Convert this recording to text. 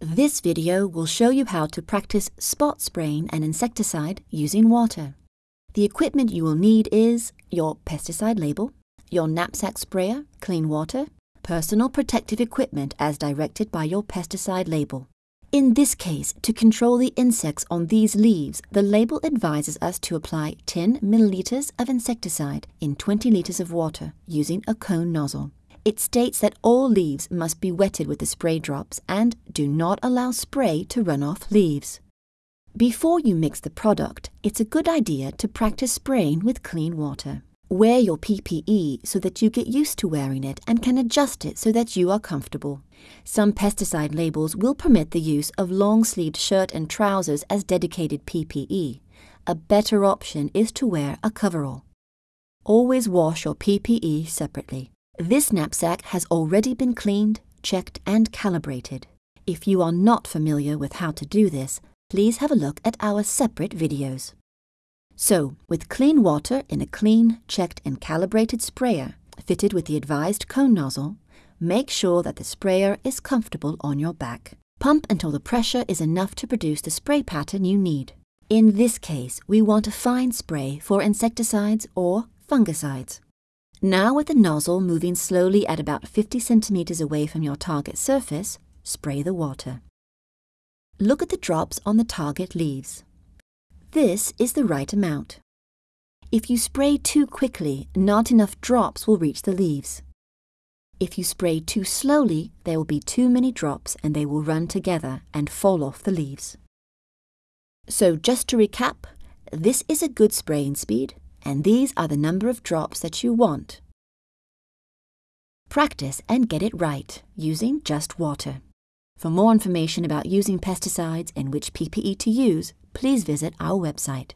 This video will show you how to practice spot spraying an insecticide using water. The equipment you will need is your pesticide label, your knapsack sprayer, clean water, personal protective equipment as directed by your pesticide label. In this case, to control the insects on these leaves, the label advises us to apply 10 milliliters of insecticide in 20 liters of water using a cone nozzle. It states that all leaves must be wetted with the spray drops and do not allow spray to run off leaves. Before you mix the product, it's a good idea to practice spraying with clean water. Wear your PPE so that you get used to wearing it and can adjust it so that you are comfortable. Some pesticide labels will permit the use of long-sleeved shirt and trousers as dedicated PPE. A better option is to wear a coverall. Always wash your PPE separately. This knapsack has already been cleaned, checked and calibrated. If you are not familiar with how to do this, please have a look at our separate videos. So, with clean water in a clean, checked and calibrated sprayer fitted with the advised cone nozzle, make sure that the sprayer is comfortable on your back. Pump until the pressure is enough to produce the spray pattern you need. In this case, we want a fine spray for insecticides or fungicides. Now with the nozzle moving slowly at about 50 centimeters away from your target surface, spray the water. Look at the drops on the target leaves. This is the right amount. If you spray too quickly, not enough drops will reach the leaves. If you spray too slowly, there will be too many drops and they will run together and fall off the leaves. So just to recap, this is a good spraying speed, and these are the number of drops that you want. Practice and get it right using just water. For more information about using pesticides and which PPE to use, please visit our website.